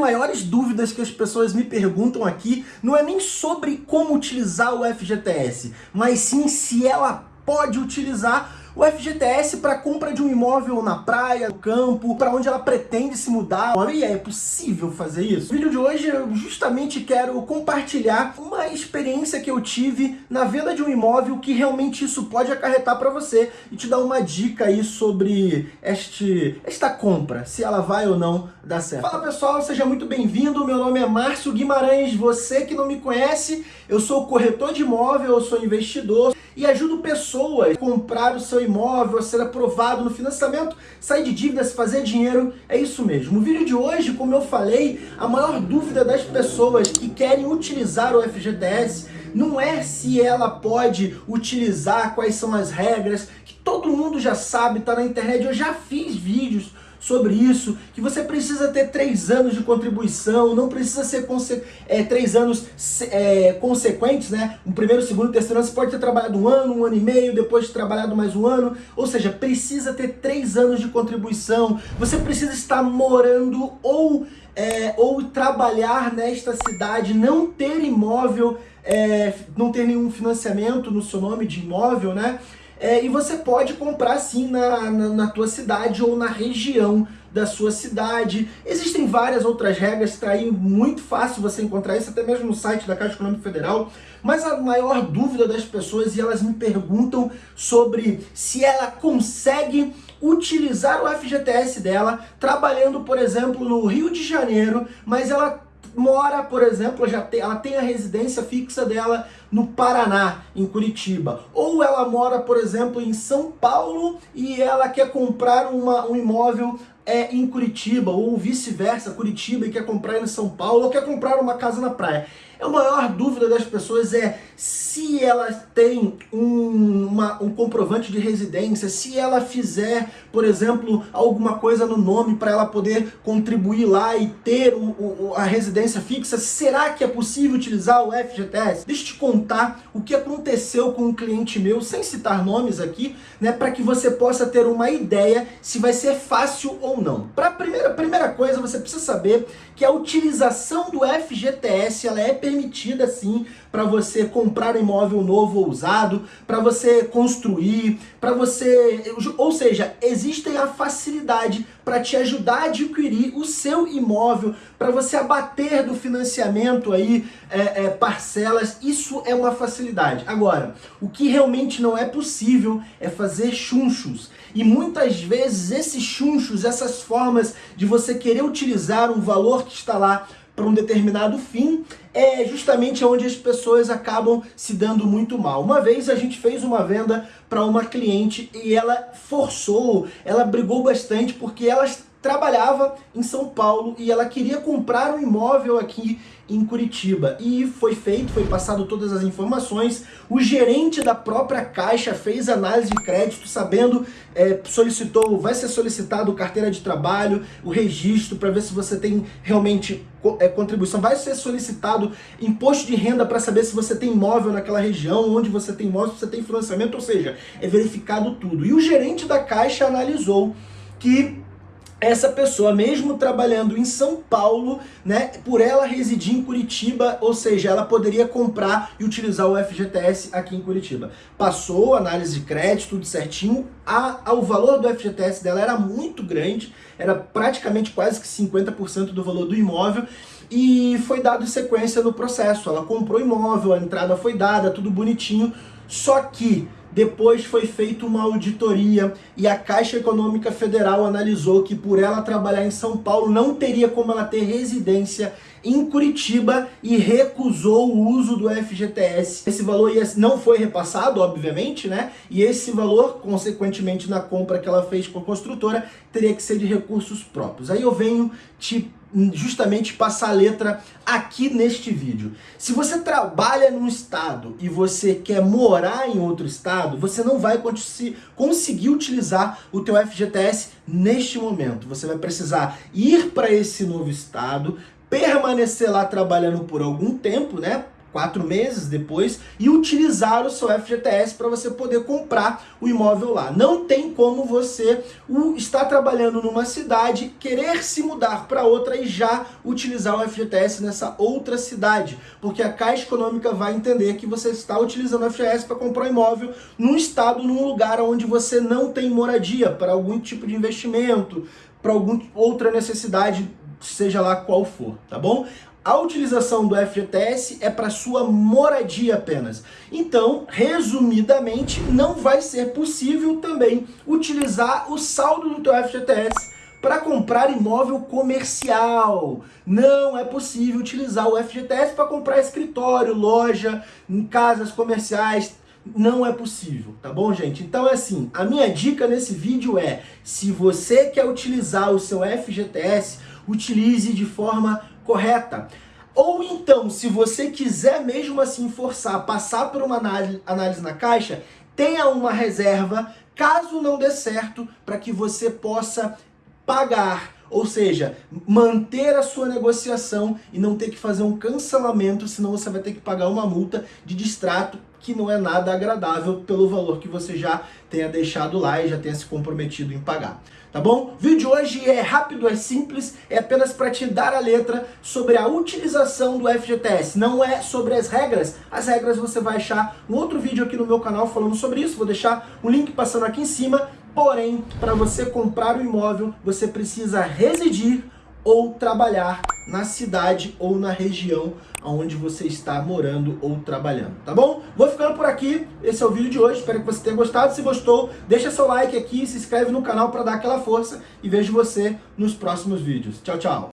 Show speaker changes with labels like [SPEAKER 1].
[SPEAKER 1] maiores dúvidas que as pessoas me perguntam aqui não é nem sobre como utilizar o FGTS, mas sim se ela pode utilizar o FGTS para compra de um imóvel na praia, no campo, para onde ela pretende se mudar. E é possível fazer isso? No vídeo de hoje eu justamente quero compartilhar uma experiência que eu tive na venda de um imóvel que realmente isso pode acarretar para você e te dar uma dica aí sobre este, esta compra, se ela vai ou não dar certo. Fala pessoal, seja muito bem-vindo, meu nome é Márcio Guimarães, você que não me conhece, eu sou corretor de imóvel, eu sou investidor, e ajudo pessoas a comprar o seu imóvel, a ser aprovado no financiamento, sair de dívidas, fazer dinheiro, é isso mesmo. O vídeo de hoje, como eu falei, a maior dúvida das pessoas que querem utilizar o FGTS não é se ela pode utilizar, quais são as regras, que todo mundo já sabe, tá na internet, eu já fiz vídeos sobre isso, que você precisa ter três anos de contribuição, não precisa ser é, três anos é, consequentes, né? Um primeiro, segundo, terceiro ano, você pode ter trabalhado um ano, um ano e meio, depois de trabalhado mais um ano, ou seja, precisa ter três anos de contribuição, você precisa estar morando ou, é, ou trabalhar nesta cidade, não ter imóvel, é, não ter nenhum financiamento no seu nome de imóvel, né? É, e você pode comprar sim na, na, na, tua cidade ou na região da sua cidade. Existem várias outras regras, está aí muito fácil você encontrar isso, até mesmo no site da Caixa Econômica Federal. Mas a maior dúvida das pessoas, e elas me perguntam sobre se ela consegue utilizar o FGTS dela, trabalhando, por exemplo, no Rio de Janeiro, mas ela mora, por exemplo, já tem, ela tem a residência fixa dela no Paraná, em Curitiba. Ou ela mora, por exemplo, em São Paulo e ela quer comprar uma, um imóvel é, em Curitiba, ou vice-versa, Curitiba e quer comprar em São Paulo, ou quer comprar uma casa na praia. A maior dúvida das pessoas é se ela tem um, uma, um comprovante de residência, se ela fizer, por exemplo, alguma coisa no nome para ela poder contribuir lá e ter o, o, a residência fixa, será que é possível utilizar o FGTS? Deixa eu te contar o que aconteceu com um cliente meu, sem citar nomes aqui, né, para que você possa ter uma ideia se vai ser fácil ou não. Para primeira, primeira coisa, você precisa saber que a utilização do FGTS ela é permitida sim para você comprar imóvel novo ou usado, para você construir, para você... Ou seja, existe a facilidade para te ajudar a adquirir o seu imóvel, para você abater do financiamento aí é, é, parcelas, isso é uma facilidade. Agora, o que realmente não é possível é fazer chunchos. E muitas vezes esses chunchos, essas formas de você querer utilizar um valor que está lá para um determinado fim, é justamente onde as pessoas acabam se dando muito mal. Uma vez a gente fez uma venda para uma cliente e ela forçou, ela brigou bastante porque ela trabalhava em São Paulo e ela queria comprar um imóvel aqui em Curitiba. E foi feito, foi passado todas as informações. O gerente da própria Caixa fez análise de crédito, sabendo, é, solicitou, vai ser solicitado carteira de trabalho, o registro, para ver se você tem realmente é, contribuição. Vai ser solicitado imposto de renda para saber se você tem imóvel naquela região, onde você tem imóvel, se você tem financiamento, ou seja, é verificado tudo. E o gerente da Caixa analisou que essa pessoa, mesmo trabalhando em São Paulo, né, por ela residir em Curitiba, ou seja, ela poderia comprar e utilizar o FGTS aqui em Curitiba. Passou, análise de crédito, tudo certinho, a, a, o valor do FGTS dela era muito grande, era praticamente quase que 50% do valor do imóvel, e foi dado sequência no processo. Ela comprou imóvel, a entrada foi dada, tudo bonitinho, só que depois foi feita uma auditoria e a Caixa Econômica Federal analisou que por ela trabalhar em São Paulo não teria como ela ter residência em Curitiba e recusou o uso do FGTS. Esse valor não foi repassado, obviamente, né? E esse valor, consequentemente, na compra que ela fez com a construtora, teria que ser de recursos próprios. Aí eu venho te justamente passar a letra aqui neste vídeo. Se você trabalha num estado e você quer morar em outro estado, você não vai conseguir utilizar o teu FGTS neste momento. Você vai precisar ir para esse novo estado, permanecer lá trabalhando por algum tempo, né? Quatro meses depois e utilizar o seu FGTS para você poder comprar o imóvel lá. Não tem como você estar trabalhando numa cidade, querer se mudar para outra e já utilizar o FGTS nessa outra cidade, porque a Caixa Econômica vai entender que você está utilizando o FGTS para comprar um imóvel num estado, num lugar onde você não tem moradia, para algum tipo de investimento, para alguma outra necessidade, seja lá qual for, tá bom? A utilização do FGTS é para sua moradia apenas. Então, resumidamente, não vai ser possível também utilizar o saldo do teu FGTS para comprar imóvel comercial. Não é possível utilizar o FGTS para comprar escritório, loja, casas comerciais, não é possível, tá bom, gente? Então é assim, a minha dica nesse vídeo é, se você quer utilizar o seu FGTS, utilize de forma correta. Ou então, se você quiser mesmo assim forçar, passar por uma análise na caixa, tenha uma reserva, caso não dê certo, para que você possa pagar, ou seja, manter a sua negociação e não ter que fazer um cancelamento, senão você vai ter que pagar uma multa de distrato que não é nada agradável pelo valor que você já tenha deixado lá e já tenha se comprometido em pagar. Tá bom? O vídeo de hoje é rápido, é simples, é apenas para te dar a letra sobre a utilização do FGTS, não é sobre as regras. As regras você vai achar um outro vídeo aqui no meu canal falando sobre isso, vou deixar o um link passando aqui em cima, porém, para você comprar o imóvel, você precisa residir ou trabalhar na cidade ou na região onde você está morando ou trabalhando, tá bom? Vou ficando por aqui, esse é o vídeo de hoje, espero que você tenha gostado, se gostou, deixa seu like aqui, se inscreve no canal para dar aquela força e vejo você nos próximos vídeos. Tchau, tchau!